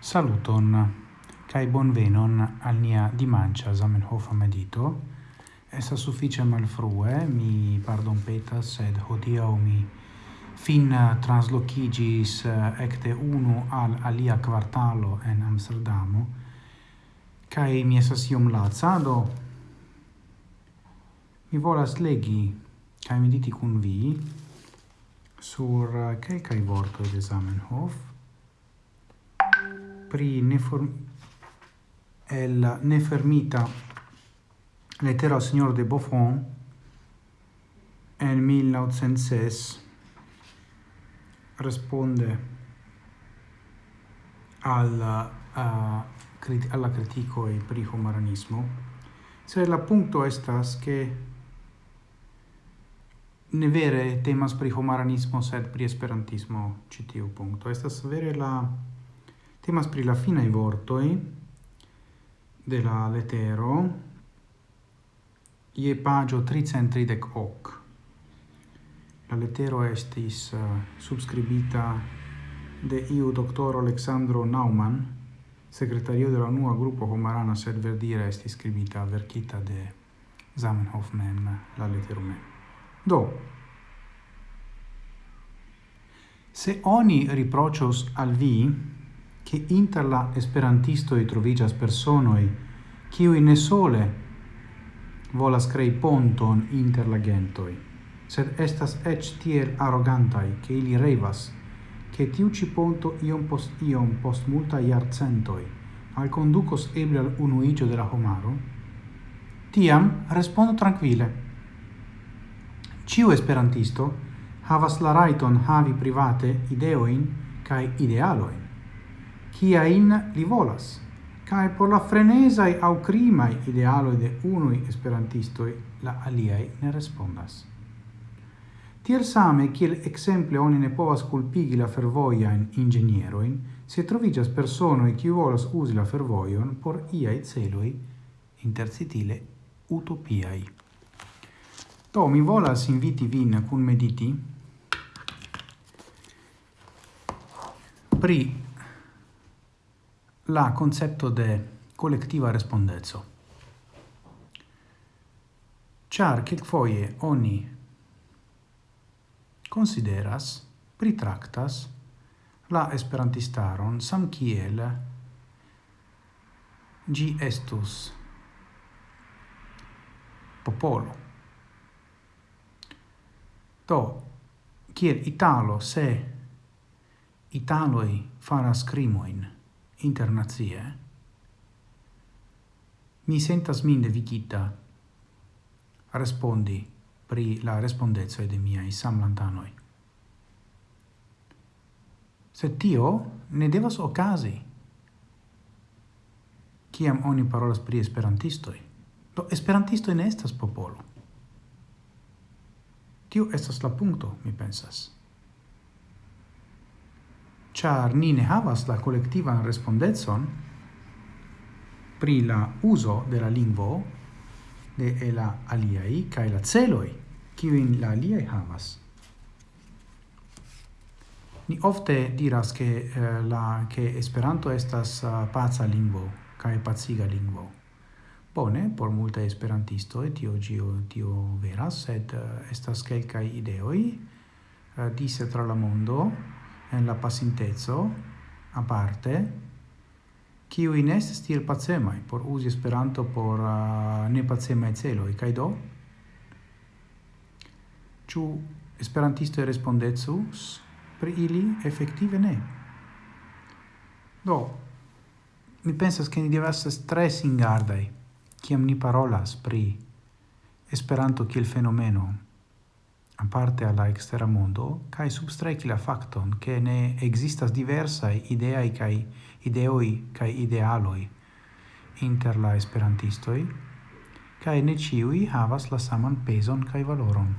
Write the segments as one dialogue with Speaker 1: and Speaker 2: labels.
Speaker 1: Saluton kai bonvenon al nia dimancia Zamenhof medito. Esa mal malfrue, mi pardon petas, sed hodiaŭ mi fin translocigis eh, ecte unu al alia quartalo en Amsterdamo. Kai mi esas iom laca, do mi volas legi kai mediti kun vi sur eh, kelkaj vorto de Zamenhof pri neform el nefermita lettera al signor de Buffon en 1906 risponde al uh, uh, a crit alla critico e pri humanismo. Se la punto estas che ne vere temas pri humanismo sed pri esperantismo citiu punto. Estas vere la Temas pri la finai vortoi de la letero ie pagio 330 hoc. La letero estis uh, subscribita de iu doctor Alexandro Naumann, segretario de la nua gruppo Homarana, sed verdire estis scribita verkita de Zamenhof mem, la letero mem. Do, se oni riprocios al vi, che inter la esperantistoj troviĝas personoi, kiuj ne sole volas krei ponton inter la gentoi, sed estas eĉ tiel arrogantai ke ili revas, che tiu ci ponto iom post iom post multa iarcentoi al conducos eble al unuigio de la homaro, tiam respondo tranquille. Ciu esperantisto havas la raiton havi private ideoin cae idealoin, kiain li volas, cae por la frenesai au crimai idealoi de unui esperantistoi la aliai ne respondas. Tiel same, kiel exemple oni ne povas culpigi la fervoiain ingenieroin, se trovigas personoi kiu volas usi la fervoion por iai celoi intercitile utopiai. to mi volas inviti vin cun mediti pri la concepto de collectiva respondezzo. Char quelquefoie oni consideras, pritractas la esperantistaron sam kiel gi estus popolo. To, kiel Italo se Italoi faras crimoin, internazie. mi sentas min devigita respondi pri la respondezoi de miai samlantanoi. Sed tio ne devas ocasi, ciam oni parolas pri esperantistoi. Do esperantistoi ne estas popolo. Tio estas la punto, mi pensas char ni ne havas la collectiva respondetson pri la uso de la lingvo de la aliai kai la celoi kiuin la aliai havas. Ni ofte diras ke eh, la ke Esperanto estas uh, paca lingvo kai paciga lingvo. Bone, por multaj et tio gio tio veras, sed uh, estas kelkai ideoi uh, dise tra la mondo en la pasintezo, a parte, kiui in est stil pacemai, por usi Esperanto por uh, nepacemaj celoj, kaj do? Ĉu esperantisto respondecus pri ili? effettive ne. Do, mi pensas che ni devas esti tre singardaj kiam ni parolas pri Esperanto kiel fenomeno, aparte alla extera mondo, cae substraici la facton che ne existas diversae ideae cae ideoi cae idealoi inter la esperantistoi, cae ne ciui havas la saman peson cae valoron.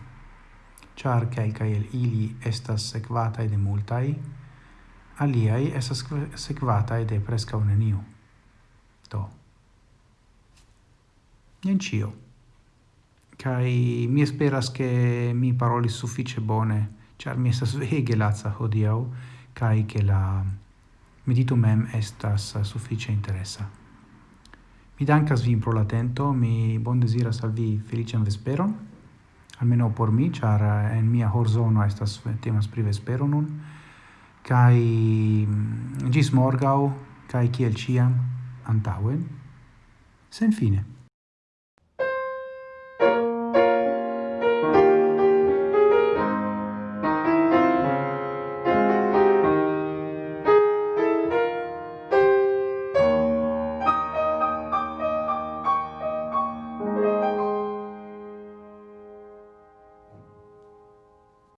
Speaker 1: Char quelcae el ili estas sequatae de multai, aliai estas sequatae de prescau neniu. Do. Nien cio kai mi esperas che mi paroli suffice bone char mi estas vege laca hodiau kai che la medito mem estas suffice interessa mi dankas vin pro latento mi bon deziras al vi felician vesperon almeno por mi char en mia horzono estas temas pri vespero nun. Kai gis mm, morgau kai kiel ciam antauen sen fine